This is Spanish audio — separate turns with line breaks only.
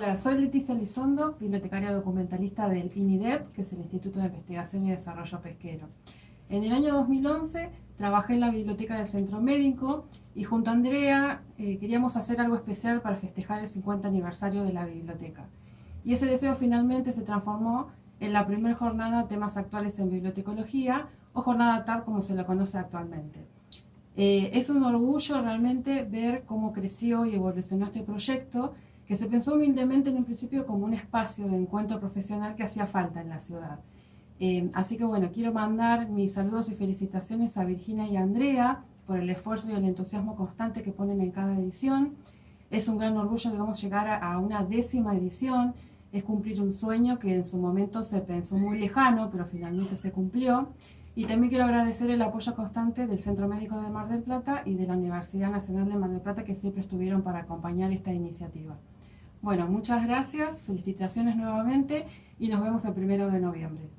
Hola, soy Leticia Lizondo, bibliotecaria documentalista del INIDEP, que es el Instituto de Investigación y Desarrollo Pesquero. En el año 2011 trabajé en la biblioteca del Centro Médico y junto a Andrea eh, queríamos hacer algo especial para festejar el 50 aniversario de la biblioteca. Y ese deseo finalmente se transformó en la primera jornada Temas Actuales en Bibliotecología, o jornada TAP como se la conoce actualmente. Eh, es un orgullo realmente ver cómo creció y evolucionó este proyecto, que se pensó humildemente en un principio como un espacio de encuentro profesional que hacía falta en la ciudad. Eh, así que bueno, quiero mandar mis saludos y felicitaciones a Virginia y Andrea por el esfuerzo y el entusiasmo constante que ponen en cada edición. Es un gran orgullo, digamos, llegar a, a una décima edición, es cumplir un sueño que en su momento se pensó muy lejano, pero finalmente se cumplió. Y también quiero agradecer el apoyo constante del Centro Médico de Mar del Plata y de la Universidad Nacional de Mar del Plata que siempre estuvieron para acompañar esta iniciativa. Bueno, muchas gracias, felicitaciones nuevamente y nos vemos el primero de noviembre.